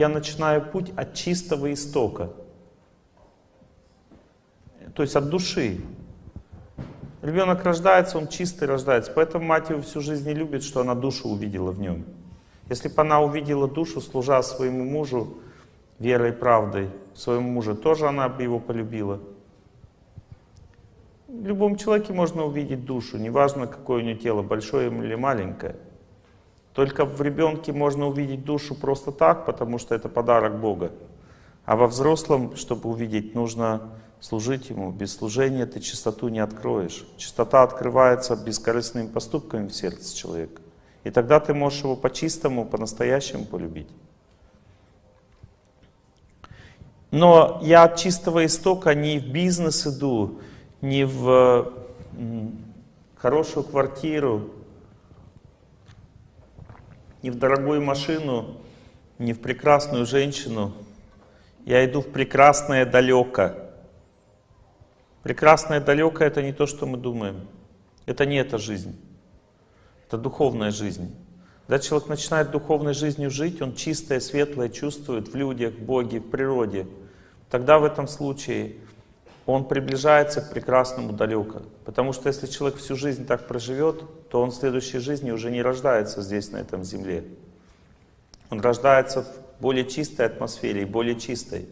Я начинаю путь от чистого истока. То есть от души. Ребенок рождается, он чистый рождается. Поэтому мать его всю жизнь не любит, что она душу увидела в нем. Если бы она увидела душу, служа своему мужу верой и правдой, своему мужу, тоже она бы его полюбила. В любом человеке можно увидеть душу, неважно, какое у него тело, большое или маленькое. Только в ребенке можно увидеть душу просто так, потому что это подарок Бога. А во взрослом, чтобы увидеть, нужно служить Ему. Без служения ты чистоту не откроешь. Чистота открывается бескорыстными поступками в сердце человека. И тогда ты можешь его по-чистому, по-настоящему полюбить. Но я от чистого истока не в бизнес иду, не в хорошую квартиру, не в дорогую машину, не в прекрасную женщину. Я иду в прекрасное далеко. Прекрасное далеко — это не то, что мы думаем. Это не эта жизнь. Это духовная жизнь. Когда человек начинает духовной жизнью жить, он чистое, светлое чувствует в людях, в Боге, в природе. Тогда в этом случае он приближается к прекрасному далеко. Потому что если человек всю жизнь так проживет, то он в следующей жизни уже не рождается здесь, на этом земле. Он рождается в более чистой атмосфере и более чистой.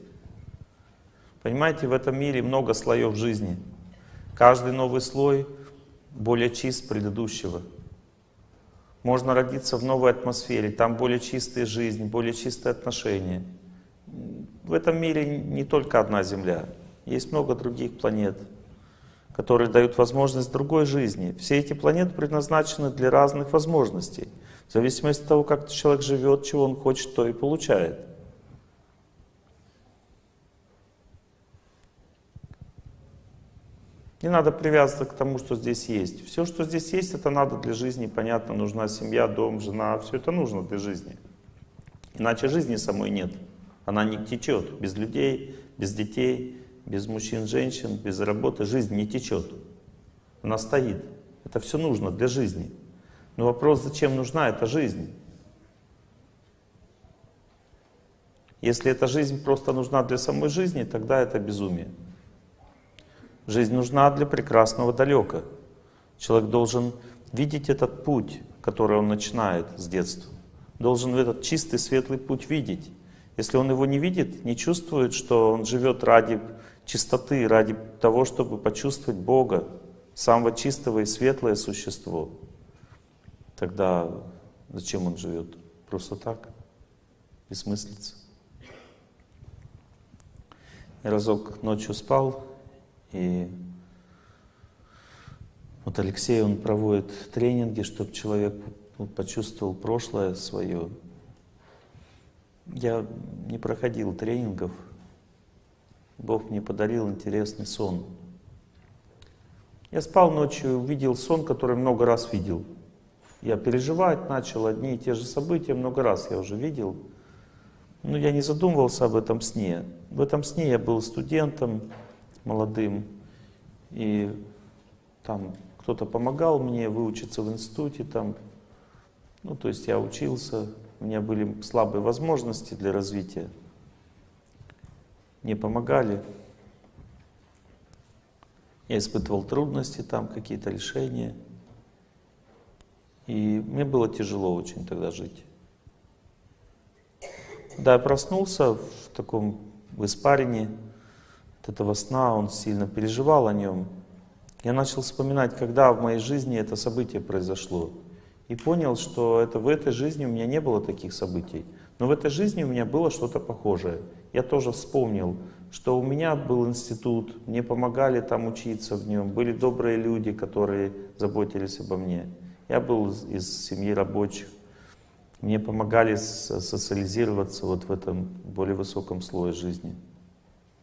Понимаете, в этом мире много слоев жизни. Каждый новый слой более чист предыдущего. Можно родиться в новой атмосфере, там более чистая жизнь, более чистые отношения. В этом мире не только одна Земля. Есть много других планет, которые дают возможность другой жизни. Все эти планеты предназначены для разных возможностей. В зависимости от того, как человек живет, чего он хочет, то и получает. Не надо привязываться к тому, что здесь есть. Все, что здесь есть, это надо для жизни, понятно, нужна семья, дом, жена, все это нужно для жизни. Иначе жизни самой нет. Она не течет без людей, без детей, без мужчин, женщин, без работы жизнь не течет. Она стоит. Это все нужно для жизни. Но вопрос, зачем нужна эта жизнь? Если эта жизнь просто нужна для самой жизни, тогда это безумие. Жизнь нужна для прекрасного далека. Человек должен видеть этот путь, который он начинает с детства. Должен этот чистый, светлый путь видеть. Если он его не видит, не чувствует, что он живет ради чистоты, ради того, чтобы почувствовать Бога, самого чистого и светлое существо, тогда зачем он живет? Просто так? Бессмыслица. Я разок ночью спал, и вот Алексей, он проводит тренинги, чтобы человек почувствовал прошлое свое. Я не проходил тренингов, Бог мне подарил интересный сон. Я спал ночью, увидел сон, который много раз видел. Я переживать начал одни и те же события, много раз я уже видел. Но я не задумывался об этом сне. В этом сне я был студентом молодым, и там кто-то помогал мне выучиться в институте, там, ну, то есть я учился, у меня были слабые возможности для развития не помогали. Я испытывал трудности там, какие-то решения. И мне было тяжело очень тогда жить. Да, я проснулся в таком в испарине от этого сна, он сильно переживал о нем. Я начал вспоминать, когда в моей жизни это событие произошло. И понял, что это в этой жизни у меня не было таких событий. Но в этой жизни у меня было что-то похожее. Я тоже вспомнил, что у меня был институт, мне помогали там учиться в нем, были добрые люди, которые заботились обо мне. Я был из семьи рабочих. Мне помогали социализироваться вот в этом более высоком слое жизни.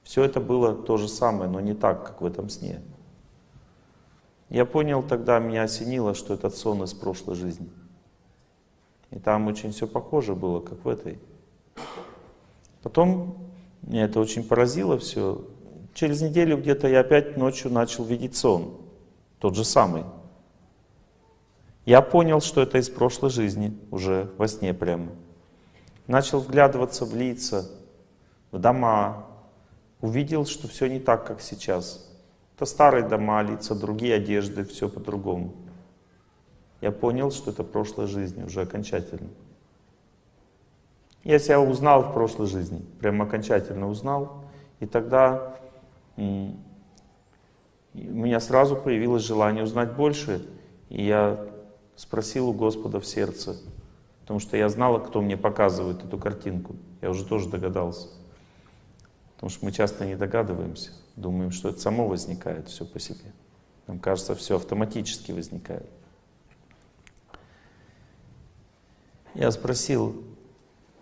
Все это было то же самое, но не так, как в этом сне. Я понял тогда, меня осенило, что этот сон из прошлой жизни. И там очень все похоже было, как в этой. Потом меня это очень поразило все. Через неделю где-то я опять ночью начал видеть сон. Тот же самый. Я понял, что это из прошлой жизни, уже во сне прямо. начал вглядываться в лица, в дома, увидел, что все не так, как сейчас. Это старые дома, лица, другие одежды, все по-другому. Я понял, что это прошлая жизнь уже окончательно. Я себя узнал в прошлой жизни, прям окончательно узнал. И тогда у меня сразу появилось желание узнать больше. И я спросил у Господа в сердце, потому что я знала, кто мне показывает эту картинку. Я уже тоже догадался. Потому что мы часто не догадываемся, думаем, что это само возникает все по себе. Нам кажется, все автоматически возникает. Я спросил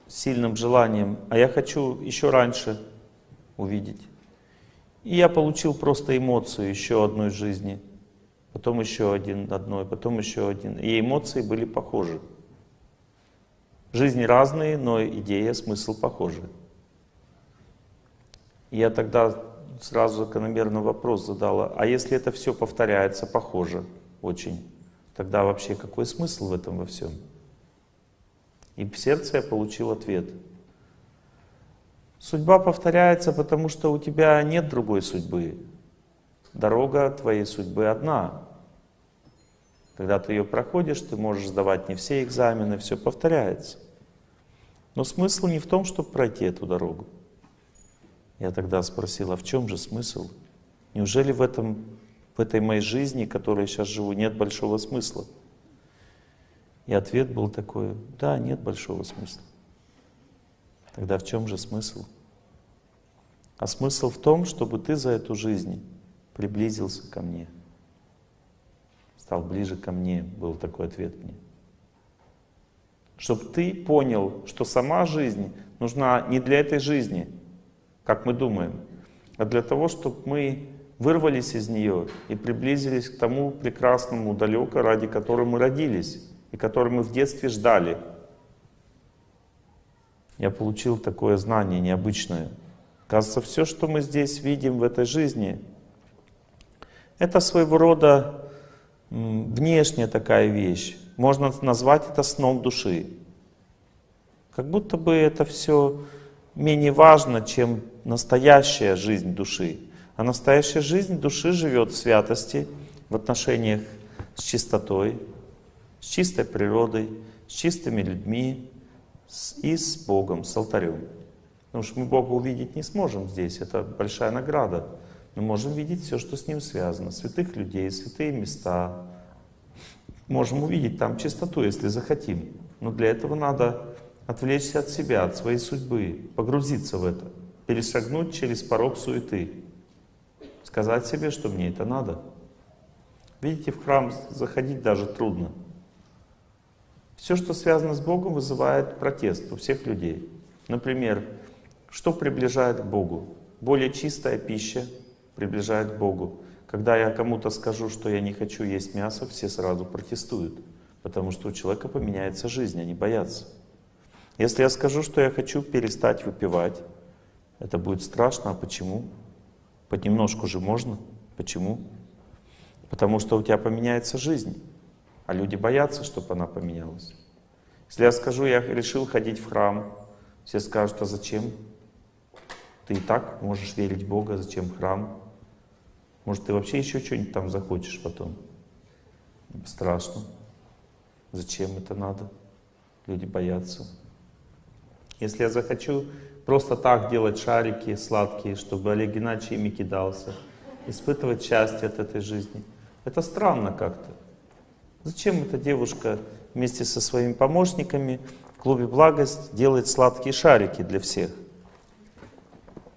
сильным желанием, а я хочу еще раньше увидеть. И я получил просто эмоцию еще одной жизни, потом еще один одной, потом еще один. И эмоции были похожи. Жизни разные, но идея, смысл похожи. Я тогда сразу закономерный вопрос задала, а если это все повторяется, похоже очень, тогда вообще какой смысл в этом во всем? И в сердце я получил ответ. Судьба повторяется, потому что у тебя нет другой судьбы. Дорога твоей судьбы одна. Когда ты ее проходишь, ты можешь сдавать не все экзамены, все повторяется. Но смысл не в том, чтобы пройти эту дорогу. Я тогда спросил, а в чем же смысл? Неужели в, этом, в этой моей жизни, которой я сейчас живу, нет большого смысла? И ответ был такой, да, нет большого смысла. Тогда в чем же смысл? А смысл в том, чтобы ты за эту жизнь приблизился ко мне. Стал ближе ко мне, был такой ответ мне. Чтобы ты понял, что сама жизнь нужна не для этой жизни, как мы думаем, а для того, чтобы мы вырвались из нее и приблизились к тому прекрасному далеко, ради которого мы родились и который мы в детстве ждали. Я получил такое знание необычное. Кажется, все, что мы здесь видим в этой жизни, это своего рода внешняя такая вещь. Можно назвать это сном души. Как будто бы это все менее важно, чем настоящая жизнь души. А настоящая жизнь души живет в святости, в отношениях с чистотой, с чистой природой, с чистыми людьми и с Богом, с алтарем. Потому что мы Бога увидеть не сможем здесь, это большая награда. Мы можем видеть все, что с Ним связано, святых людей, святые места. Можем увидеть там чистоту, если захотим. Но для этого надо отвлечься от себя, от своей судьбы, погрузиться в это, перешагнуть через порог суеты, сказать себе, что мне это надо. Видите, в храм заходить даже трудно. Все, что связано с Богом, вызывает протест у всех людей. Например, что приближает к Богу? Более чистая пища приближает к Богу. Когда я кому-то скажу, что я не хочу есть мясо, все сразу протестуют. Потому что у человека поменяется жизнь, они боятся. Если я скажу, что я хочу перестать выпивать, это будет страшно. А почему? Понемножку же можно. Почему? Потому что у тебя поменяется жизнь. А люди боятся, чтобы она поменялась. Если я скажу, я решил ходить в храм, все скажут, а зачем? Ты и так можешь верить в Бога, зачем храм? Может, ты вообще еще что-нибудь там захочешь потом? Страшно. Зачем это надо? Люди боятся. Если я захочу просто так делать шарики сладкие, чтобы Олег Геннадьевич ими кидался, испытывать счастье от этой жизни, это странно как-то. Зачем эта девушка вместе со своими помощниками в клубе «Благость» делает сладкие шарики для всех?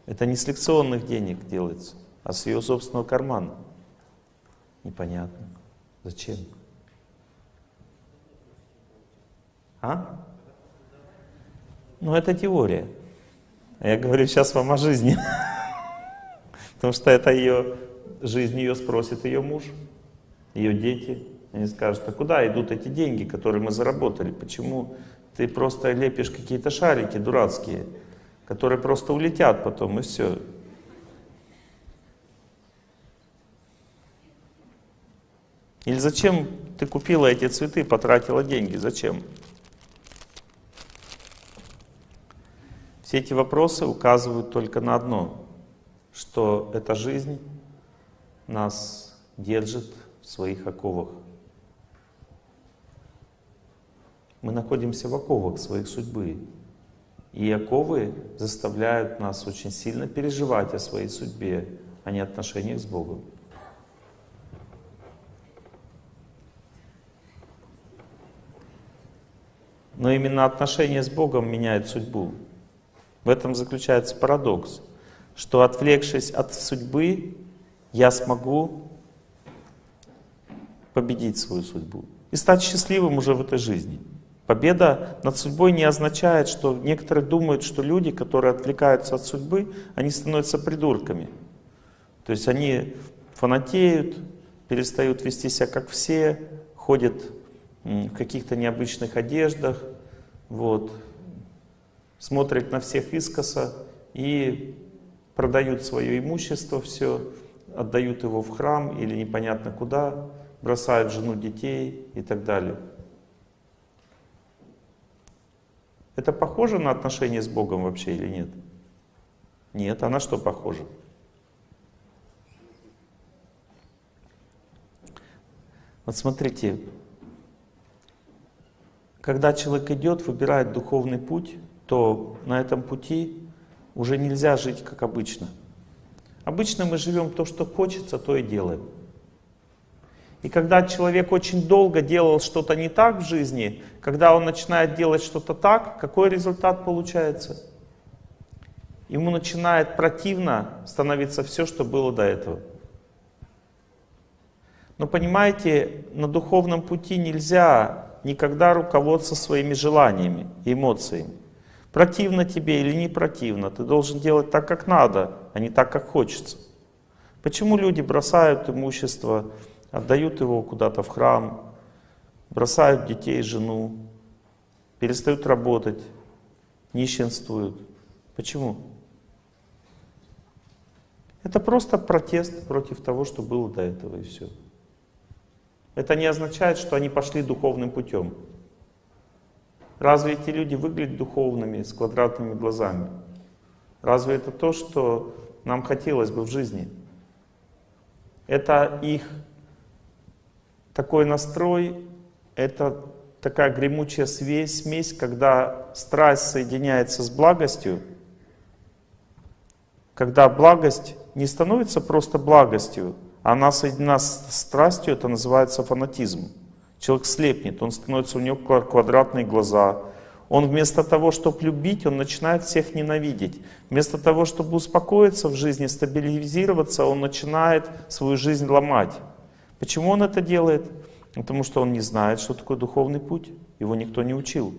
Это не с лекционных денег делается, а с ее собственного кармана. Непонятно. Зачем? А? Ну, это теория. А я говорю сейчас вам о жизни. Потому что это ее жизнь ее спросит ее муж, ее дети, они скажут, а куда идут эти деньги, которые мы заработали? Почему ты просто лепишь какие-то шарики дурацкие, которые просто улетят потом, и все. Или зачем ты купила эти цветы, потратила деньги? Зачем? Все эти вопросы указывают только на одно, что эта жизнь нас держит в своих оковах. Мы находимся в оковах своих судьбы. И оковы заставляют нас очень сильно переживать о своей судьбе, а не отношениях с Богом. Но именно отношения с Богом меняют судьбу. В этом заключается парадокс, что отвлекшись от судьбы, я смогу победить свою судьбу и стать счастливым уже в этой жизни. Победа над судьбой не означает, что некоторые думают, что люди, которые отвлекаются от судьбы, они становятся придурками. То есть они фанатеют, перестают вести себя как все, ходят в каких-то необычных одеждах, вот, смотрят на всех искоса и продают свое имущество все, отдают его в храм или непонятно куда, бросают жену, детей и так далее. Это похоже на отношения с Богом вообще или нет? Нет, а на что похоже? Вот смотрите, когда человек идет, выбирает духовный путь, то на этом пути уже нельзя жить как обычно. Обычно мы живем то, что хочется, то и делаем. И когда человек очень долго делал что-то не так в жизни, когда он начинает делать что-то так, какой результат получается? Ему начинает противно становиться все, что было до этого. Но понимаете, на духовном пути нельзя никогда руководствоваться своими желаниями эмоциями. Противно тебе или не противно, ты должен делать так, как надо, а не так, как хочется. Почему люди бросают имущество, отдают его куда-то в храм, бросают детей, жену, перестают работать, нищенствуют? Почему? Это просто протест против того, что было до этого, и все. Это не означает, что они пошли духовным путем. Разве эти люди выглядят духовными, с квадратными глазами? Разве это то, что нам хотелось бы в жизни? Это их такой настрой, это такая гремучая смесь, смесь, когда страсть соединяется с благостью, когда благость не становится просто благостью, а она соединена с страстью, это называется фанатизм. Человек слепнет, он становится, у него квадратные глаза. Он вместо того, чтобы любить, он начинает всех ненавидеть. Вместо того, чтобы успокоиться в жизни, стабилизироваться, он начинает свою жизнь ломать. Почему он это делает? Потому что он не знает, что такое духовный путь. Его никто не учил.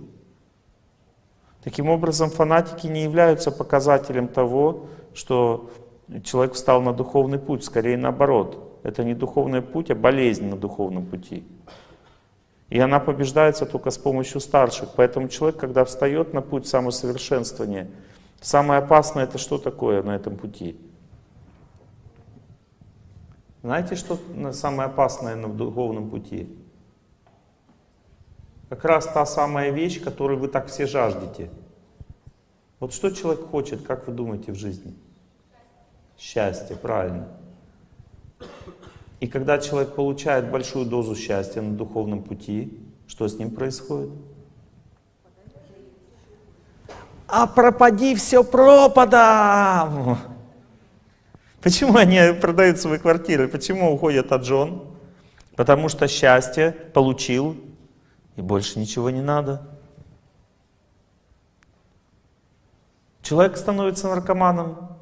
Таким образом, фанатики не являются показателем того, что человек встал на духовный путь. Скорее наоборот. Это не духовный путь, а болезнь на духовном пути. И она побеждается только с помощью старших. Поэтому человек, когда встает на путь самосовершенствования, самое опасное это что такое на этом пути? Знаете, что самое опасное на духовном пути? Как раз та самая вещь, которую вы так все жаждете. Вот что человек хочет, как вы думаете, в жизни? Счастье, правильно. И когда человек получает большую дозу счастья на духовном пути, что с ним происходит? А пропади все пропадом! Почему они продают свои квартиры? Почему уходят от жен? Потому что счастье получил, и больше ничего не надо. Человек становится наркоманом,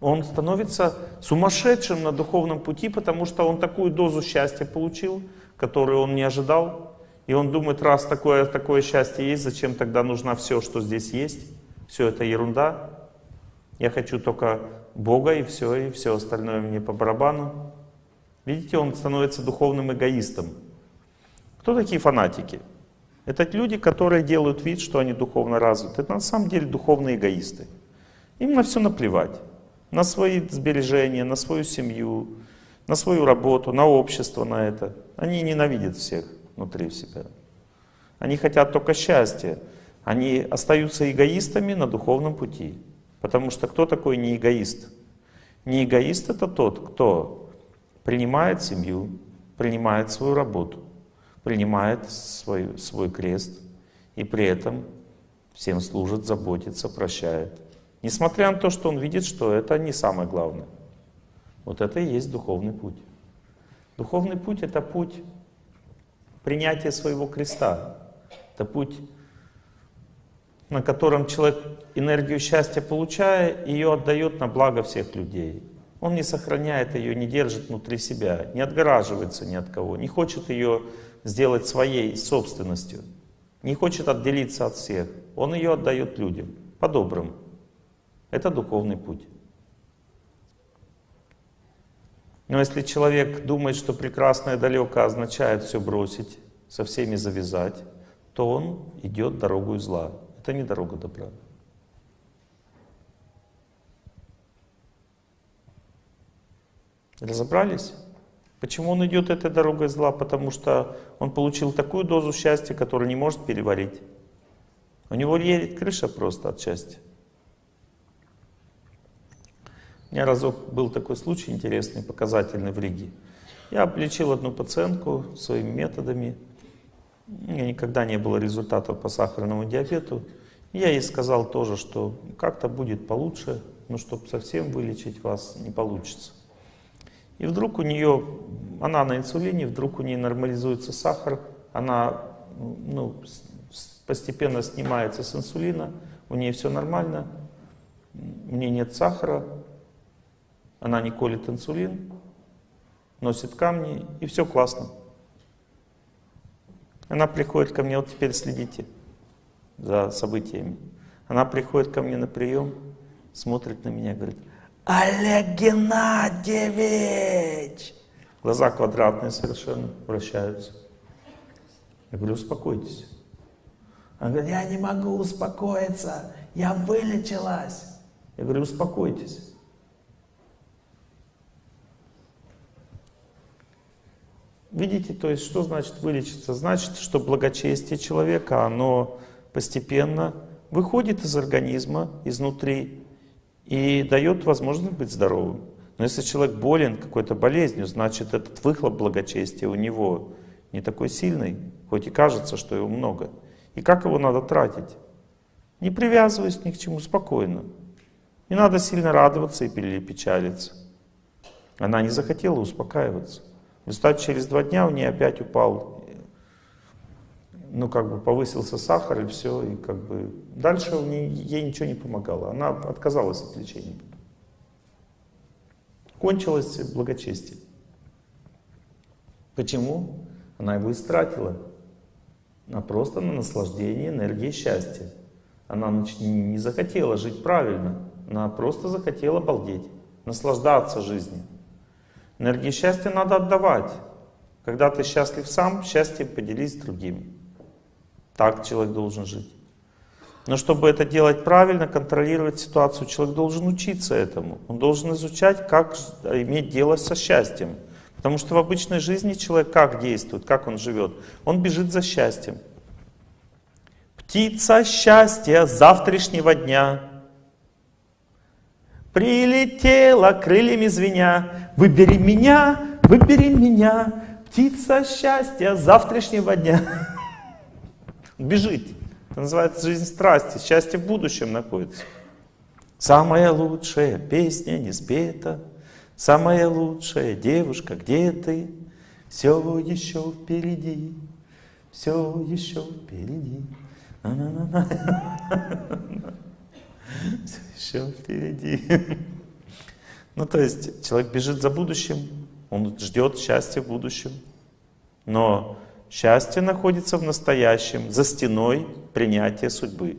он становится сумасшедшим на духовном пути, потому что он такую дозу счастья получил, которую он не ожидал. И он думает, раз такое, такое счастье есть, зачем тогда нужна все, что здесь есть? Все это ерунда. Я хочу только Бога и все, и все остальное мне по барабану. Видите, он становится духовным эгоистом. Кто такие фанатики? Это люди, которые делают вид, что они духовно развиты. Это на самом деле духовные эгоисты. Им на все наплевать на свои сбережения, на свою семью, на свою работу, на общество, на это. Они ненавидят всех внутри себя. Они хотят только счастья. они остаются эгоистами на духовном пути. Потому что кто такой не эгоист? Не эгоист это тот, кто принимает семью, принимает свою работу, принимает свой, свой крест и при этом всем служит, заботится, прощает. Несмотря на то, что он видит, что это не самое главное. Вот это и есть духовный путь. Духовный путь — это путь принятия своего креста. Это путь, на котором человек энергию счастья получая, ее отдает на благо всех людей. Он не сохраняет ее, не держит внутри себя, не отгораживается ни от кого, не хочет ее сделать своей собственностью, не хочет отделиться от всех. Он ее отдает людям, по-доброму. Это духовный путь. Но если человек думает, что прекрасное далеко означает все бросить, со всеми завязать, то он идет дорогу зла. Это не дорога добра. Разобрались? Почему он идет этой дорогой зла? Потому что он получил такую дозу счастья, которую не может переварить. У него едет крыша просто от счастья. У меня разок был такой случай интересный, показательный в Риге. Я облечил одну пациентку своими методами. У меня никогда не было результатов по сахарному диабету. Я ей сказал тоже, что как-то будет получше, но чтобы совсем вылечить вас не получится. И вдруг у нее, она на инсулине, вдруг у нее нормализуется сахар, она ну, постепенно снимается с инсулина, у нее все нормально, у нее нет сахара, она не колет инсулин, носит камни, и все классно. Она приходит ко мне, вот теперь следите за событиями. Она приходит ко мне на прием, смотрит на меня, говорит, Олег Геннадьевич! Глаза квадратные совершенно вращаются. Я говорю, успокойтесь. Она говорит, я не могу успокоиться, я вылечилась. Я говорю, успокойтесь. Видите, то есть что значит вылечиться? Значит, что благочестие человека, оно постепенно выходит из организма, изнутри, и дает возможность быть здоровым. Но если человек болен какой-то болезнью, значит этот выхлоп благочестия у него не такой сильный, хоть и кажется, что его много. И как его надо тратить? Не привязываясь ни к чему, спокойно. Не надо сильно радоваться или печалиться. Она не захотела успокаиваться. В через два дня у нее опять упал, ну как бы повысился сахар и все, и как бы дальше у нее, ей ничего не помогало. Она отказалась от лечения. Кончилось благочестие. Почему? Она его истратила. Она просто на наслаждение энергии счастья. Она не захотела жить правильно. Она просто захотела балдеть, наслаждаться жизнью. Энергию счастья надо отдавать. Когда ты счастлив сам, счастье поделись с другим. Так человек должен жить. Но чтобы это делать правильно, контролировать ситуацию, человек должен учиться этому. Он должен изучать, как иметь дело со счастьем. Потому что в обычной жизни человек как действует, как он живет? Он бежит за счастьем. Птица счастья завтрашнего дня Прилетела крыльями звеня, выбери меня, выбери меня, птица счастья завтрашнего дня. Бежит. Это называется жизнь страсти. Счастье в будущем находится. Самая лучшая песня не спета, Самая лучшая девушка, где ты? Все еще впереди, все еще впереди. Все впереди. Ну, то есть человек бежит за будущим, он ждет счастья в будущем. Но счастье находится в настоящем, за стеной принятия судьбы.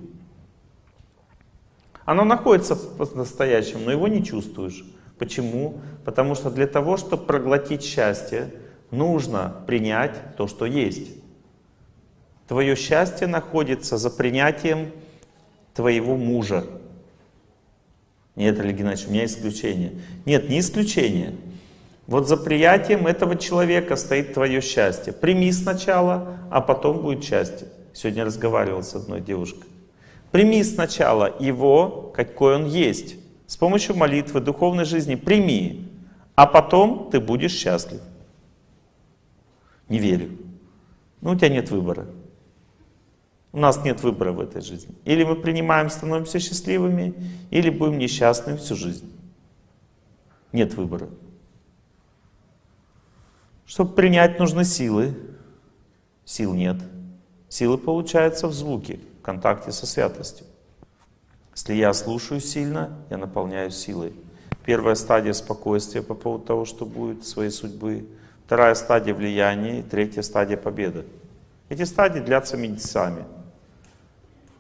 Оно находится в настоящем, но его не чувствуешь. Почему? Потому что для того, чтобы проглотить счастье, нужно принять то, что есть. Твое счастье находится за принятием твоего мужа. Нет, Олег Геннадьевич, у меня исключение. Нет, не исключение. Вот за приятием этого человека стоит твое счастье. Прими сначала, а потом будет счастье. Сегодня разговаривал с одной девушкой. Прими сначала его, какой он есть. С помощью молитвы, духовной жизни прими, а потом ты будешь счастлив. Не верю. Ну, у тебя нет выбора. У нас нет выбора в этой жизни. Или мы принимаем, становимся счастливыми, или будем несчастными всю жизнь. Нет выбора. Чтобы принять, нужны силы. Сил нет. Силы получаются в звуке, в контакте со святостью. Если я слушаю сильно, я наполняюсь силой. Первая стадия спокойствия по поводу того, что будет, своей судьбы. Вторая стадия влияния, третья стадия победы. Эти стадии длятся месяцами.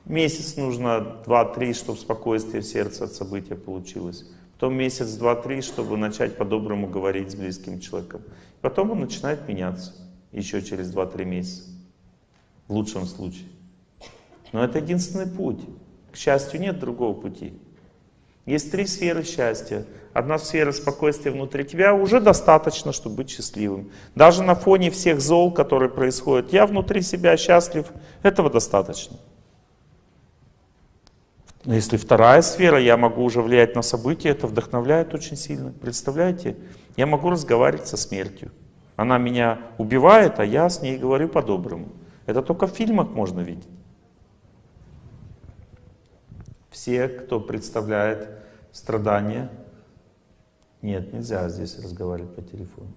Месяц нужно, два-три, чтобы спокойствие в сердце от события получилось. Потом месяц, два-три, чтобы начать по-доброму говорить с близким человеком. Потом он начинает меняться. Еще через два-три месяца. В лучшем случае. Но это единственный путь. К счастью, нет другого пути. Есть три сферы счастья. Одна сфера спокойствия внутри тебя уже достаточно, чтобы быть счастливым. Даже на фоне всех зол, которые происходят, я внутри себя счастлив, этого достаточно. Но если вторая сфера, я могу уже влиять на события, это вдохновляет очень сильно. Представляете? Я могу разговаривать со смертью. Она меня убивает, а я с ней говорю по-доброму. Это только в фильмах можно видеть. Все, кто представляет страдания, нет, нельзя здесь разговаривать по телефону.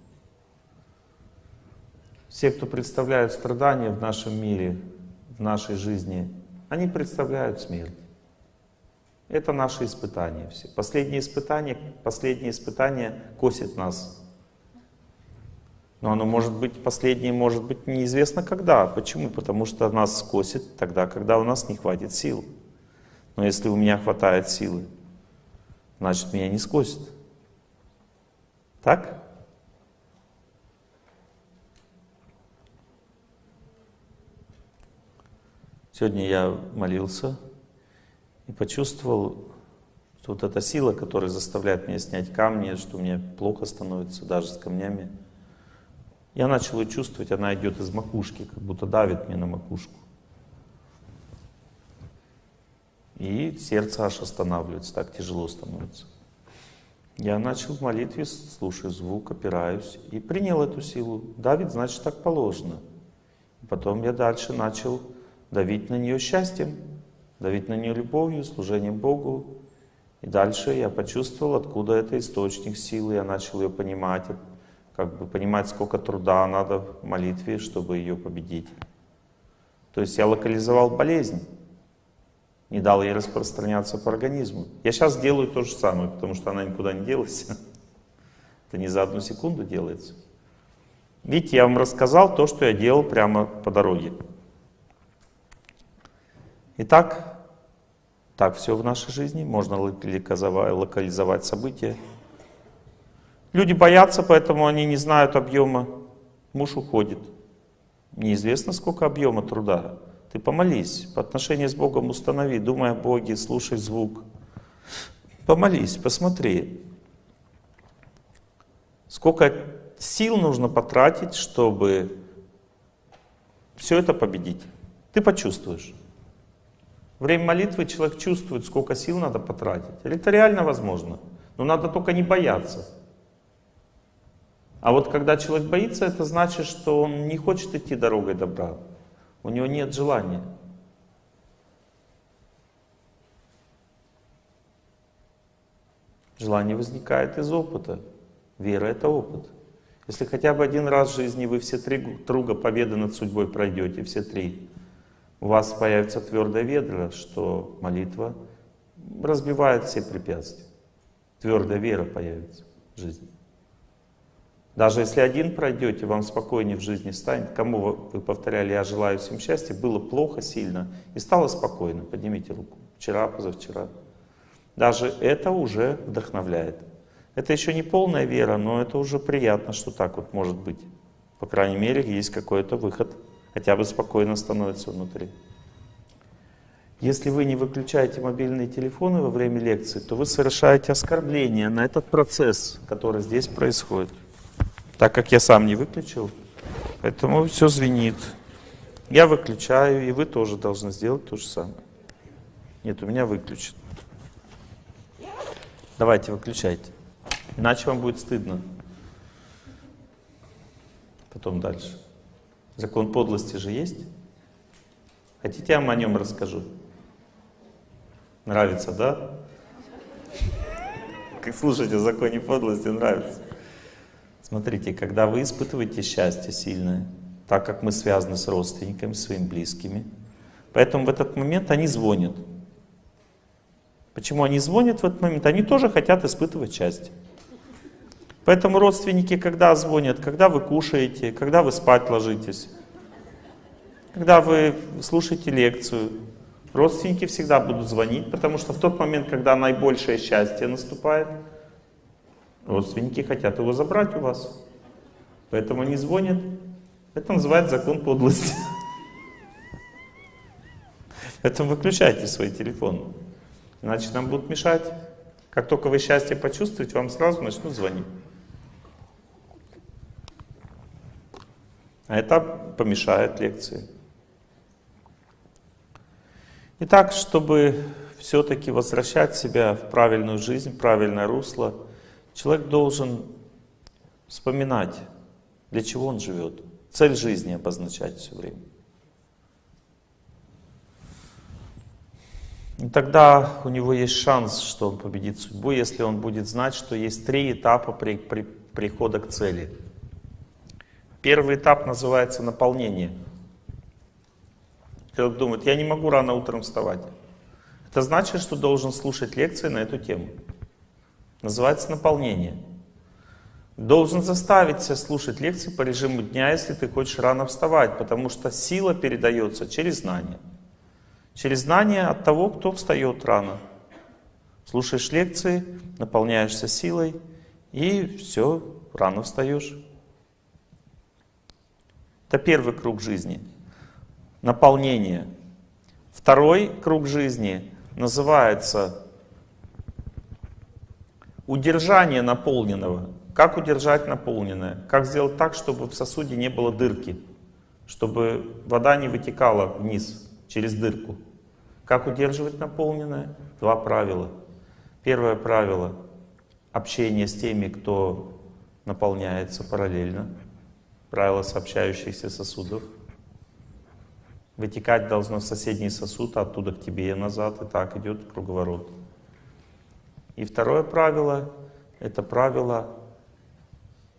Все, кто представляют страдания в нашем мире, в нашей жизни, они представляют смерть. Это наши испытания все. Последние испытания, последние испытания косят нас. Но оно может быть, последнее может быть неизвестно когда. Почему? Потому что нас скосит тогда, когда у нас не хватит сил. Но если у меня хватает силы, значит меня не скосит. Так? Сегодня я молился и почувствовал, что вот эта сила, которая заставляет меня снять камни, что мне плохо становится даже с камнями, я начал ее чувствовать, она идет из макушки, как будто давит мне на макушку. И сердце аж останавливается, так тяжело становится. Я начал в молитве, слушаю звук, опираюсь и принял эту силу. Давид, значит, так положено. Потом я дальше начал давить на нее счастьем давить на нее любовью, служением Богу. И дальше я почувствовал, откуда это источник силы, я начал ее понимать, как бы понимать, сколько труда надо в молитве, чтобы ее победить. То есть я локализовал болезнь, не дал ей распространяться по организму. Я сейчас делаю то же самое, потому что она никуда не делась. Это не за одну секунду делается. Видите, я вам рассказал то, что я делал прямо по дороге. Итак, так все в нашей жизни, можно локализовать события. Люди боятся, поэтому они не знают объема. Муж уходит. Неизвестно, сколько объема труда. Ты помолись, по отношению с Богом установи, думай о Боге, слушай звук. Помолись, посмотри. Сколько сил нужно потратить, чтобы все это победить. Ты почувствуешь. Время молитвы человек чувствует, сколько сил надо потратить. Это реально возможно. Но надо только не бояться. А вот когда человек боится, это значит, что он не хочет идти дорогой добра. У него нет желания. Желание возникает из опыта. Вера — это опыт. Если хотя бы один раз в жизни вы все три круга победы над судьбой пройдете, все три, у вас появится твердая вера, что молитва разбивает все препятствия. Твердая вера появится в жизни. Даже если один пройдете, вам спокойнее в жизни станет. Кому вы повторяли «я желаю всем счастья», было плохо сильно и стало спокойно. Поднимите руку. Вчера, позавчера. Даже это уже вдохновляет. Это еще не полная вера, но это уже приятно, что так вот может быть. По крайней мере, есть какой-то выход хотя бы спокойно становится внутри. Если вы не выключаете мобильные телефоны во время лекции, то вы совершаете оскорбление на этот процесс, который здесь происходит. Так как я сам не выключил, поэтому все звенит. Я выключаю, и вы тоже должны сделать то же самое. Нет, у меня выключен. Давайте, выключайте. Иначе вам будет стыдно. Потом дальше. Закон подлости же есть? Хотите, я вам о нем расскажу? Нравится, да? Как слушать о законе подлости, нравится. Смотрите, когда вы испытываете счастье сильное, так как мы связаны с родственниками, своими близкими, поэтому в этот момент они звонят. Почему они звонят в этот момент? Они тоже хотят испытывать счастье. Поэтому родственники, когда звонят, когда вы кушаете, когда вы спать ложитесь, когда вы слушаете лекцию, родственники всегда будут звонить, потому что в тот момент, когда наибольшее счастье наступает, родственники хотят его забрать у вас. Поэтому они звонят. Это называется закон подлости. Поэтому выключайте свой телефон. Иначе нам будут мешать. Как только вы счастье почувствуете, вам сразу начнут звонить. А это помешает лекции. Итак, чтобы все-таки возвращать себя в правильную жизнь, в правильное русло, человек должен вспоминать, для чего он живет, цель жизни обозначать все время. И тогда у него есть шанс, что он победит судьбу, если он будет знать, что есть три этапа при, при, прихода к цели. Первый этап называется наполнение. Человек думает, я не могу рано утром вставать. Это значит, что должен слушать лекции на эту тему. Называется наполнение. Должен заставить себя слушать лекции по режиму дня, если ты хочешь рано вставать, потому что сила передается через знание. Через знание от того, кто встает рано. Слушаешь лекции, наполняешься силой, и все, рано встаешь. Это первый круг жизни. Наполнение. Второй круг жизни называется удержание наполненного. Как удержать наполненное? Как сделать так, чтобы в сосуде не было дырки? Чтобы вода не вытекала вниз через дырку. Как удерживать наполненное? Два правила. Первое правило — общение с теми, кто наполняется параллельно правило сообщающихся сосудов. Вытекать должно в соседний сосуд, а оттуда к тебе и назад, и так идет круговорот. И второе правило — это правило,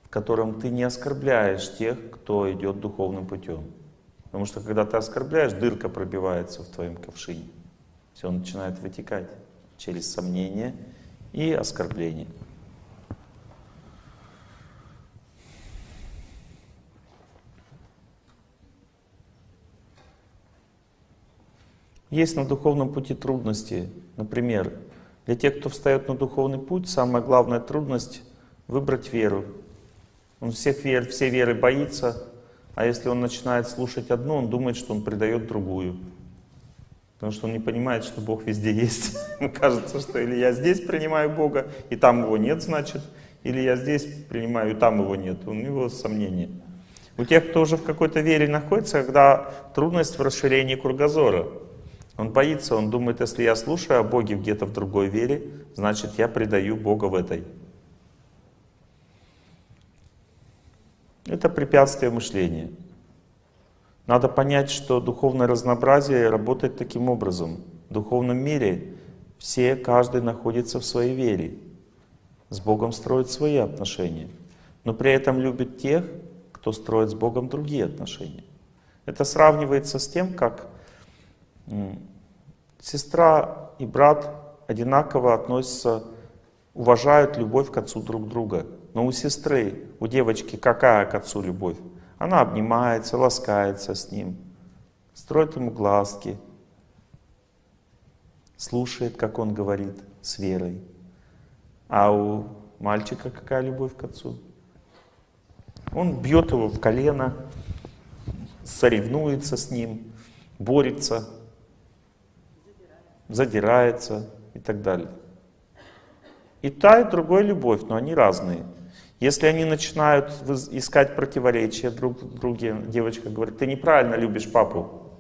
в котором ты не оскорбляешь тех, кто идет духовным путем. Потому что когда ты оскорбляешь, дырка пробивается в твоем ковшине. Все начинает вытекать через сомнение и оскорбление. Есть на духовном пути трудности. Например, для тех, кто встает на духовный путь, самая главная трудность — выбрать веру. Он всех вер, все веры боится, а если он начинает слушать одну, он думает, что он предает другую. Потому что он не понимает, что Бог везде есть. Ему кажется, что или я здесь принимаю Бога, и там его нет, значит, или я здесь принимаю, и там его нет. У него сомнения. У тех, кто уже в какой-то вере находится, когда трудность в расширении кругозора. Он боится, он думает, если я слушаю о Боге где-то в другой вере, значит я предаю Бога в этой. Это препятствие мышления. Надо понять, что духовное разнообразие работает таким образом. В духовном мире все, каждый находится в своей вере. С Богом строит свои отношения. Но при этом любит тех, кто строит с Богом другие отношения. Это сравнивается с тем, как Сестра и брат одинаково относятся, уважают любовь к отцу друг друга. Но у сестры, у девочки какая к отцу любовь? Она обнимается, ласкается с ним, строит ему глазки, слушает, как он говорит, с верой. А у мальчика какая любовь к отцу? Он бьет его в колено, соревнуется с ним, борется, задирается и так далее. И та, и другой любовь, но они разные. Если они начинают искать противоречия друг в друге, девочка говорит, ты неправильно любишь папу.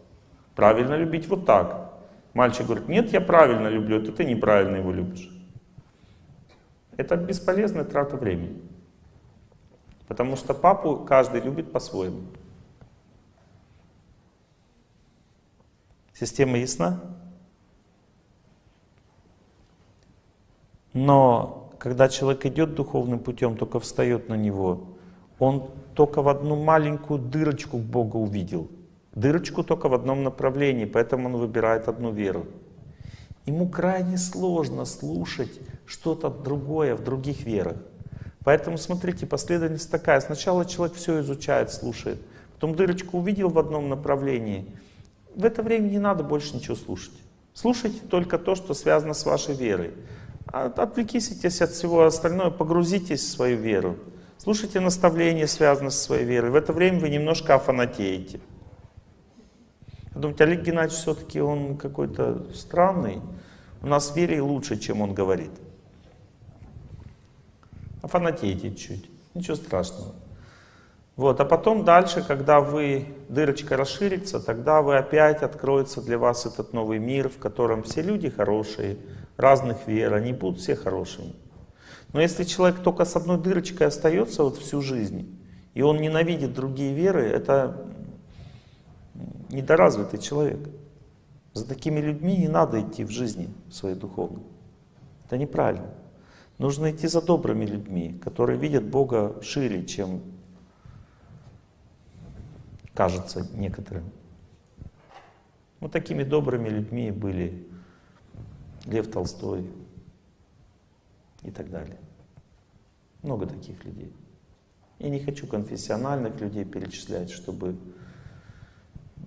Правильно любить вот так. Мальчик говорит, нет, я правильно люблю, это ты неправильно его любишь. Это бесполезная трата времени. Потому что папу каждый любит по-своему. Система ясна? Но когда человек идет духовным путем, только встает на него, он только в одну маленькую дырочку Бога увидел. Дырочку только в одном направлении, поэтому он выбирает одну веру. Ему крайне сложно слушать что-то другое в других верах. Поэтому, смотрите, последовательность такая. Сначала человек все изучает, слушает. Потом дырочку увидел в одном направлении. В это время не надо больше ничего слушать. Слушайте только то, что связано с вашей верой. Отвлекитесь от всего остального, погрузитесь в свою веру. Слушайте наставления, связанные со своей верой. В это время вы немножко офанатеете. Думаете, Олег Геннадьевич все-таки он какой-то странный. У нас в вере лучше, чем он говорит. Офанатеете чуть, ничего страшного. Вот, а потом дальше, когда вы, дырочка расширится, тогда вы опять откроется для вас этот новый мир, в котором все люди хорошие, разных вер, они будут все хорошими. Но если человек только с одной дырочкой остается вот всю жизнь, и он ненавидит другие веры, это недоразвитый человек. За такими людьми не надо идти в жизни своей духовной. Это неправильно. Нужно идти за добрыми людьми, которые видят Бога шире, чем кажется некоторым. Вот такими добрыми людьми были Лев Толстой и так далее. Много таких людей. Я не хочу конфессиональных людей перечислять, чтобы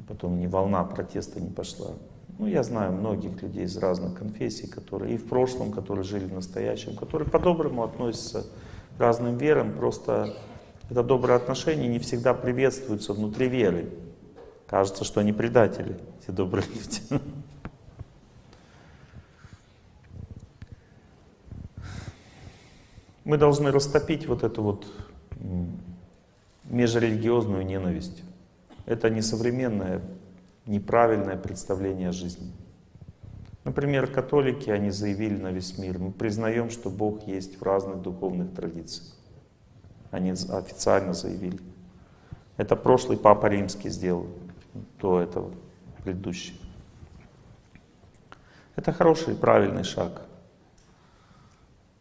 потом ни волна протеста не пошла. Ну, я знаю многих людей из разных конфессий, которые и в прошлом, которые жили в настоящем, которые по-доброму относятся к разным верам, просто это доброе отношение не всегда приветствуется внутри веры. Кажется, что они предатели, эти добрые люди. Мы должны растопить вот эту вот межрелигиозную ненависть. Это не современное, неправильное представление о жизни. Например, католики, они заявили на весь мир, мы признаем, что Бог есть в разных духовных традициях. Они официально заявили. Это прошлый Папа Римский сделал, до этого предыдущий. Это хороший, правильный шаг.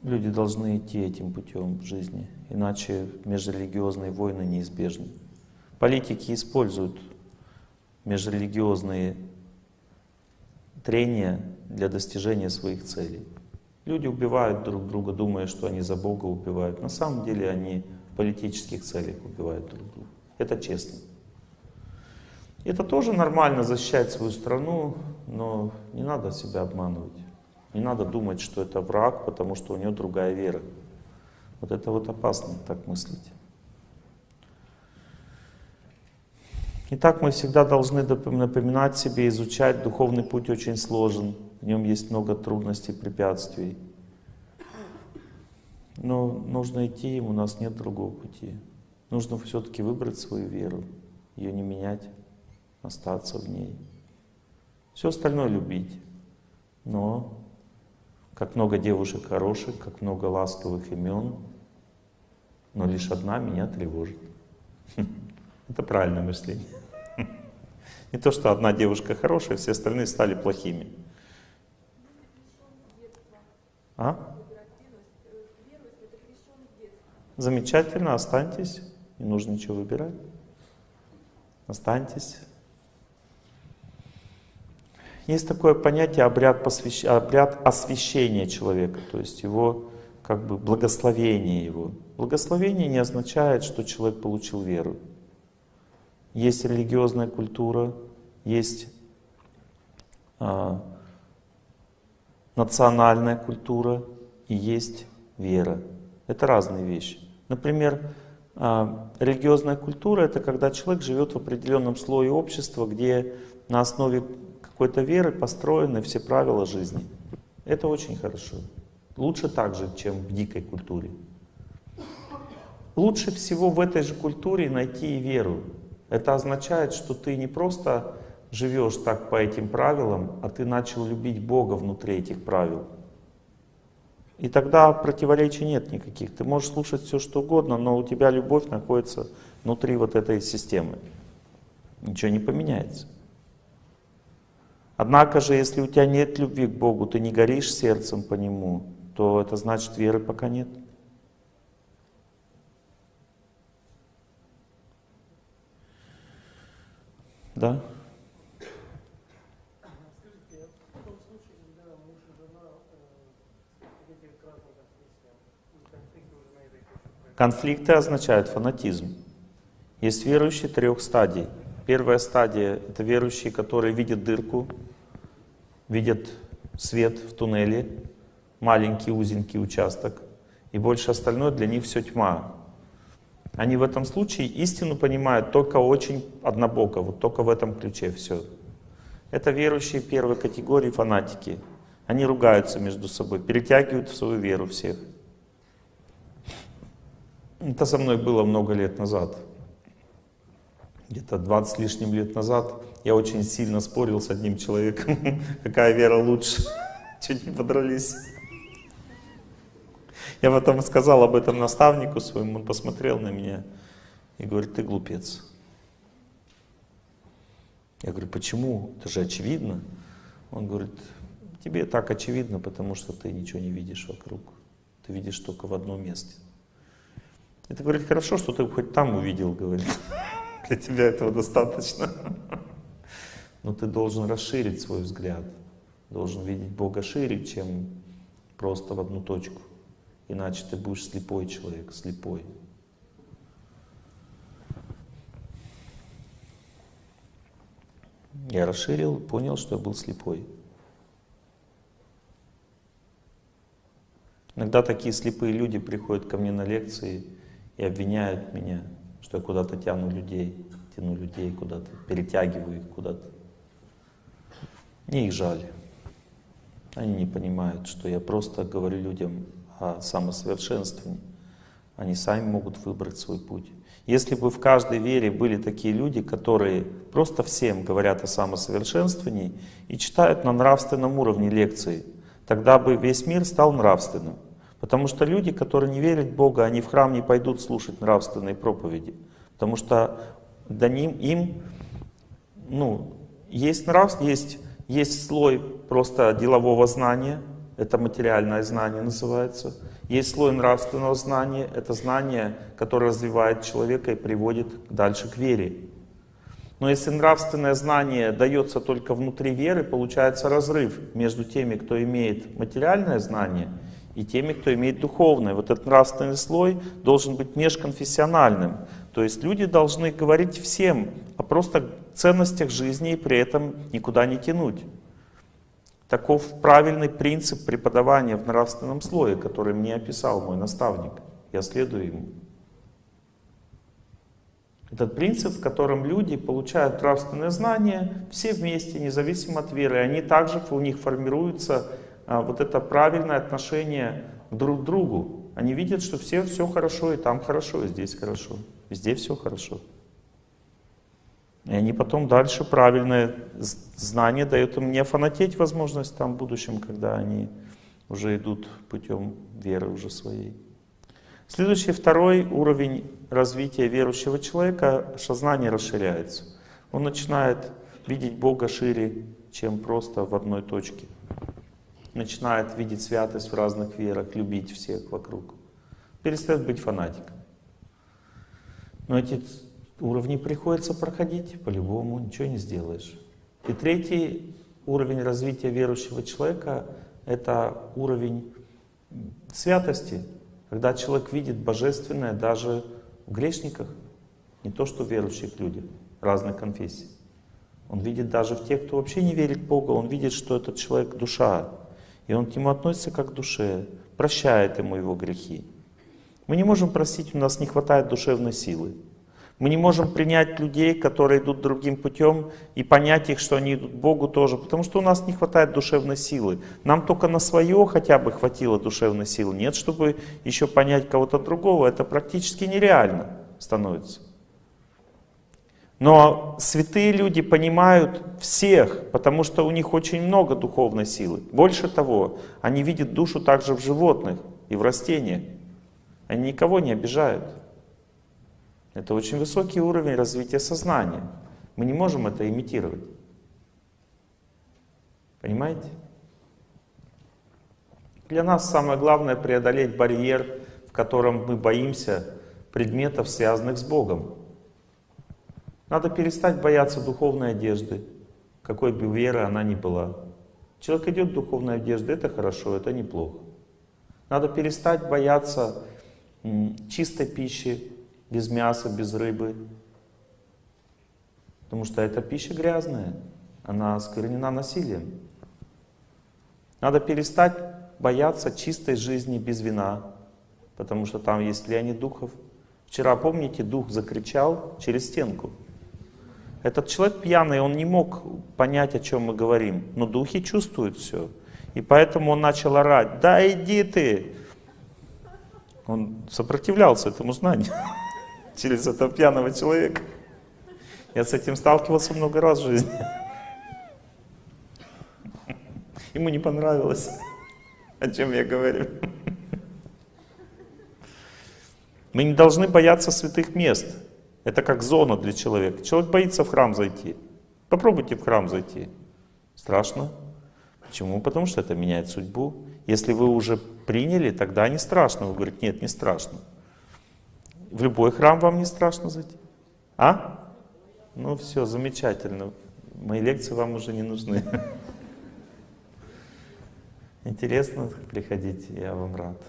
Люди должны идти этим путем в жизни, иначе межрелигиозные войны неизбежны. Политики используют межрелигиозные трения для достижения своих целей. Люди убивают друг друга, думая, что они за Бога убивают. На самом деле они в политических целях убивают друг друга. Это честно. Это тоже нормально защищать свою страну, но не надо себя обманывать. Не надо думать, что это враг, потому что у него другая вера. Вот это вот опасно так мыслить. Итак, мы всегда должны напоминать себе, изучать. Духовный путь очень сложен, в нем есть много трудностей, препятствий. Но нужно идти им, у нас нет другого пути. Нужно все-таки выбрать свою веру, ее не менять, остаться в ней. Все остальное любить. Но как много девушек хороших, как много ласковых имен, но лишь одна меня тревожит. Это правильное мышление. Не то, что одна девушка хорошая, все остальные стали плохими. А? Замечательно, останьтесь. Не нужно ничего выбирать. Останьтесь. Есть такое понятие обряд, посвящ... обряд освящения человека, то есть его как бы благословение его. Благословение не означает, что человек получил веру. Есть религиозная культура, есть а, национальная культура и есть вера. Это разные вещи. Например, а, религиозная культура — это когда человек живет в определенном слое общества, где на основе какой-то веры построены все правила жизни. Это очень хорошо. Лучше так же, чем в дикой культуре. Лучше всего в этой же культуре найти и веру. Это означает, что ты не просто живешь так по этим правилам, а ты начал любить Бога внутри этих правил. И тогда противоречий нет никаких. Ты можешь слушать все, что угодно, но у тебя любовь находится внутри вот этой системы. Ничего не поменяется. Однако же, если у тебя нет любви к Богу, ты не горишь сердцем по Нему, то это значит веры пока нет. Да? Конфликты означают фанатизм. Есть верующие трех стадий. Первая стадия — это верующие, которые видят дырку, видят свет в туннеле, маленький узенький участок, и больше остальное для них все тьма. Они в этом случае истину понимают только очень однобоко, вот только в этом ключе все. Это верующие первой категории фанатики. Они ругаются между собой, перетягивают в свою веру всех. Это со мной было много лет назад. Где-то 20 с лишним лет назад я очень сильно спорил с одним человеком, какая вера лучше. Чуть не подрались. Я потом сказал об этом наставнику своему, он посмотрел на меня и говорит, ты глупец. Я говорю, почему? Это же очевидно. Он говорит, тебе так очевидно, потому что ты ничего не видишь вокруг. Ты видишь только в одном месте. Это говорит, хорошо, что ты хоть там увидел, говорит. Для тебя этого достаточно. Но ты должен расширить свой взгляд. Должен видеть Бога шире, чем просто в одну точку. Иначе ты будешь слепой человек, слепой. Я расширил, понял, что я был слепой. Иногда такие слепые люди приходят ко мне на лекции и обвиняют меня, что я куда-то тяну людей, тяну людей куда-то, перетягиваю их куда-то. Мне их жаль. Они не понимают, что я просто говорю людям о самосовершенствовании. Они сами могут выбрать свой путь. Если бы в каждой вере были такие люди, которые просто всем говорят о самосовершенствовании и читают на нравственном уровне лекции, тогда бы весь мир стал нравственным. Потому что люди, которые не верят в Бога, они в храм не пойдут слушать нравственные проповеди. Потому что до ним, им, ну, есть нравств, есть, есть слой просто делового знания, это материальное знание называется. Есть слой нравственного знания, это знание, которое развивает человека и приводит дальше к вере. Но если нравственное знание дается только внутри веры, получается разрыв между теми, кто имеет материальное знание, и теми, кто имеет духовное. Вот этот нравственный слой должен быть межконфессиональным. То есть люди должны говорить всем о просто ценностях жизни и при этом никуда не тянуть. Таков правильный принцип преподавания в нравственном слое, который мне описал мой наставник. Я следую ему. Этот принцип, в котором люди получают нравственное знание все вместе, независимо от веры. Они также, у них формируется а, вот это правильное отношение друг к другу. Они видят, что все все хорошо, и там хорошо, и здесь хорошо. Везде все хорошо. И они потом дальше правильное знание дают им не фанатеть возможность там в будущем, когда они уже идут путем веры уже своей. Следующий, второй уровень развития верующего человека, сознание расширяется. Он начинает видеть Бога шире, чем просто в одной точке начинает видеть святость в разных верах, любить всех вокруг. Перестает быть фанатиком. Но эти уровни приходится проходить по-любому, ничего не сделаешь. И третий уровень развития верующего человека — это уровень святости, когда человек видит божественное даже в грешниках, не то что в верующих людях разных конфессий. Он видит даже в тех, кто вообще не верит в Бога, он видит, что этот человек — душа, и он к нему относится как к душе, прощает ему его грехи. Мы не можем простить, у нас не хватает душевной силы. Мы не можем принять людей, которые идут другим путем, и понять их, что они идут Богу тоже, потому что у нас не хватает душевной силы. Нам только на свое хотя бы хватило душевной силы. Нет, чтобы еще понять кого-то другого, это практически нереально становится. Но святые люди понимают всех, потому что у них очень много духовной силы. Больше того, они видят душу также в животных и в растениях. Они никого не обижают. Это очень высокий уровень развития сознания. Мы не можем это имитировать. Понимаете? Для нас самое главное преодолеть барьер, в котором мы боимся предметов, связанных с Богом. Надо перестать бояться духовной одежды, какой бы веры она ни была. Человек идет в духовной одежде, это хорошо, это неплохо. Надо перестать бояться чистой пищи, без мяса, без рыбы. Потому что эта пища грязная, она осквернена насилием. Надо перестать бояться чистой жизни без вина, потому что там есть влияние духов. Вчера, помните, дух закричал через стенку. Этот человек пьяный, он не мог понять, о чем мы говорим, но духи чувствуют все. И поэтому он начал орать, да иди ты. Он сопротивлялся этому знанию через этого пьяного человека. Я с этим сталкивался много раз в жизни. Ему не понравилось, о чем я говорю. Мы не должны бояться святых мест. Это как зона для человека. Человек боится в храм зайти. Попробуйте в храм зайти. Страшно. Почему? Потому что это меняет судьбу. Если вы уже приняли, тогда не страшно. Вы говорите, нет, не страшно. В любой храм вам не страшно зайти? А? Ну все, замечательно. Мои лекции вам уже не нужны. Интересно, приходите, я вам рад.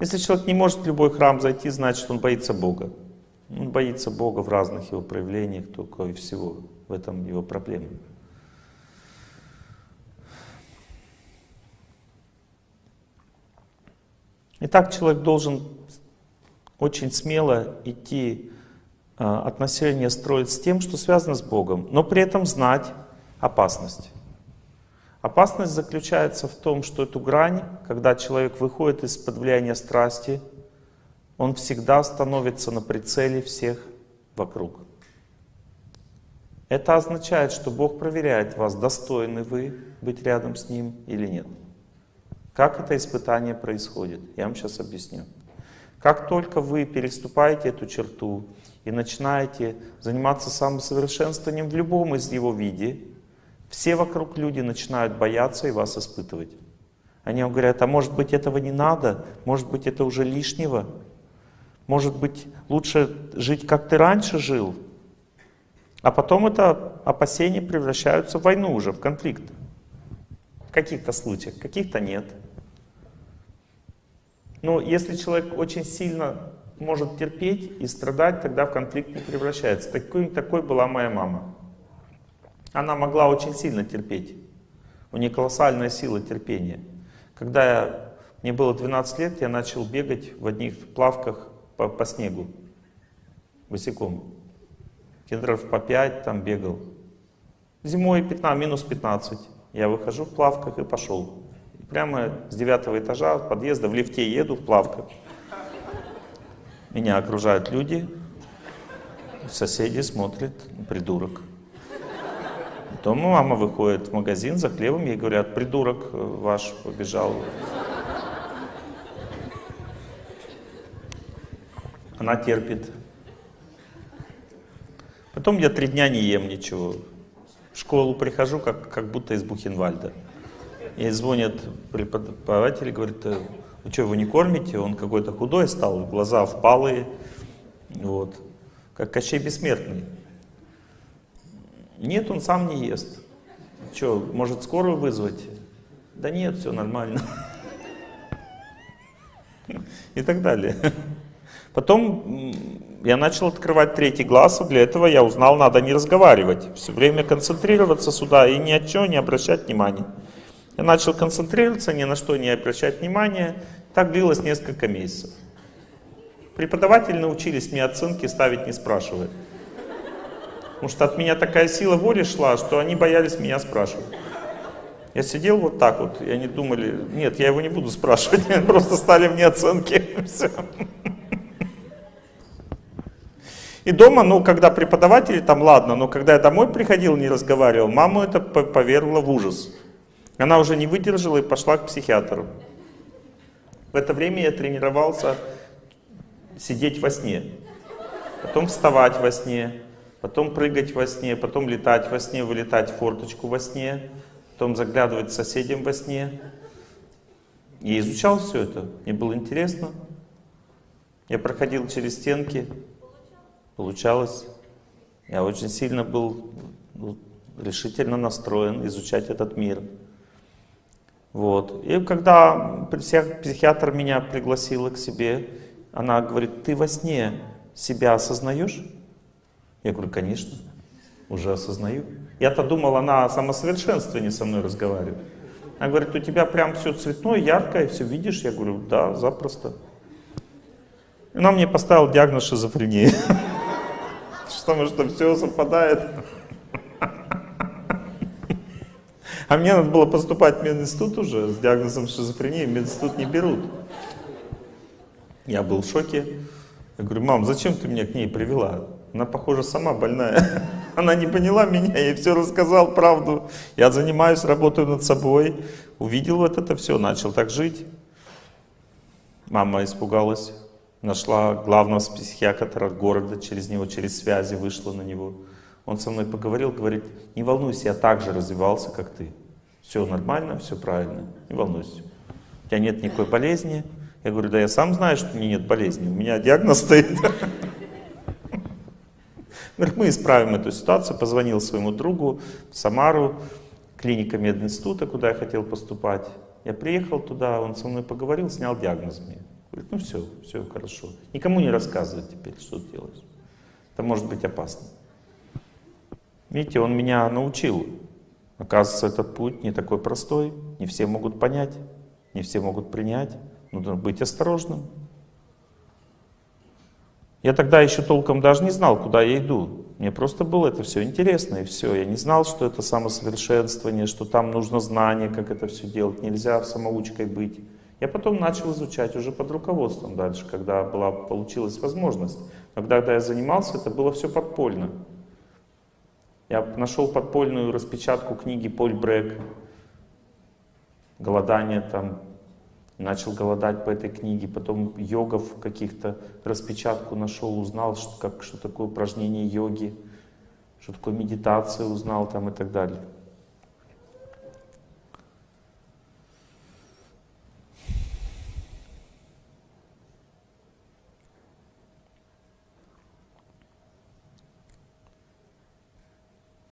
Если человек не может в любой храм зайти, значит он боится Бога. Он боится Бога в разных его проявлениях, только и всего. В этом его проблема. Итак, человек должен очень смело идти а, отношения строить с тем, что связано с Богом, но при этом знать опасность. Опасность заключается в том, что эту грань, когда человек выходит из-под влияния страсти, он всегда становится на прицеле всех вокруг. Это означает, что Бог проверяет вас, достойны вы быть рядом с Ним или нет. Как это испытание происходит? Я вам сейчас объясню. Как только вы переступаете эту черту и начинаете заниматься самосовершенствованием в любом из его виде, все вокруг люди начинают бояться и вас испытывать. Они вам говорят, а может быть этого не надо, может быть это уже лишнего, может быть лучше жить, как ты раньше жил. А потом это опасения превращаются в войну уже, в конфликт. В каких-то случаях, каких-то нет. Но если человек очень сильно может терпеть и страдать, тогда в конфликт не превращается. Такой, такой была моя мама. Она могла очень сильно терпеть. У нее колоссальная сила терпения. Когда я, мне было 12 лет, я начал бегать в одних плавках по, по снегу, босиком. Кедров по 5 там бегал. Зимой 15, минус 15. Я выхожу в плавках и пошел. Прямо с девятого этажа подъезда в лифте еду в плавках. Меня окружают люди, соседи смотрят, придурок. Потом мама выходит в магазин за хлебом, ей говорят, придурок э, ваш побежал. Она терпит. Потом я три дня не ем ничего. В школу прихожу, как, как будто из Бухенвальда. И звонят преподаватели, говорят, «Э, вы что, его не кормите? Он какой-то худой стал, глаза впалые, вот, как Кощей Бессмертный. Нет, он сам не ест. Что, может скорую вызвать? Да нет, все нормально. И так далее. Потом я начал открывать третий глаз, и для этого я узнал, надо не разговаривать. Все время концентрироваться сюда и ни о чем не обращать внимания. Я начал концентрироваться, ни на что не обращать внимания. Так длилось несколько месяцев. Преподаватели научились мне оценки ставить не спрашивая. Потому что от меня такая сила воли шла, что они боялись меня спрашивать. Я сидел вот так вот, и они думали, нет, я его не буду спрашивать, просто стали мне оценки. Все. И дома, ну, когда преподаватели, там ладно, но когда я домой приходил, не разговаривал, маму это повергло в ужас. Она уже не выдержала и пошла к психиатру. В это время я тренировался сидеть во сне, потом вставать во сне, потом прыгать во сне, потом летать во сне, вылетать в форточку во сне, потом заглядывать соседям во сне. И изучал все это, мне было интересно. Я проходил через стенки, получалось. Я очень сильно был ну, решительно настроен изучать этот мир. Вот. И когда психиатр меня пригласила к себе, она говорит, ты во сне себя осознаешь? Я говорю, конечно, уже осознаю. Я-то думал, она о самосовершенствовании со мной разговаривает. Она говорит, у тебя прям все цветное, яркое, все видишь? Я говорю, да, запросто. Она мне поставила диагноз шизофрения. Потому что все совпадает. А мне надо было поступать в мединститут уже с диагнозом шизофрении, мединститут не берут. Я был в шоке. Я говорю, мам, зачем ты меня к ней привела? Она, похоже, сама больная. Она не поняла меня, я ей все рассказал, правду. Я занимаюсь, работаю над собой. Увидел вот это все, начал так жить. Мама испугалась. Нашла главного психиатра города, через него, через связи вышла на него. Он со мной поговорил, говорит, не волнуйся, я так же развивался, как ты. Все нормально, все правильно, не волнуйся. У тебя нет никакой болезни. Я говорю, да я сам знаю, что у меня нет болезни, у меня диагноз стоит. Мы исправим эту ситуацию. Позвонил своему другу в Самару, клиника мединститута, куда я хотел поступать. Я приехал туда, он со мной поговорил, снял диагноз мне. Говорит, ну все, все хорошо. Никому не рассказывай теперь, что ты делаешь. Это может быть опасно. Видите, он меня научил Оказывается, этот путь не такой простой, не все могут понять, не все могут принять. Нужно быть осторожным. Я тогда еще толком даже не знал, куда я иду. Мне просто было это все интересно, и все. Я не знал, что это самосовершенствование, что там нужно знание, как это все делать. Нельзя самоучкой быть. Я потом начал изучать уже под руководством дальше, когда была, получилась возможность. Но когда я занимался, это было все подпольно. Я нашел подпольную распечатку книги Поль Брек «Голодание», там, начал голодать по этой книге, потом йогов каких-то распечатку нашел, узнал, что, как, что такое упражнение йоги, что такое медитация узнал там и так далее.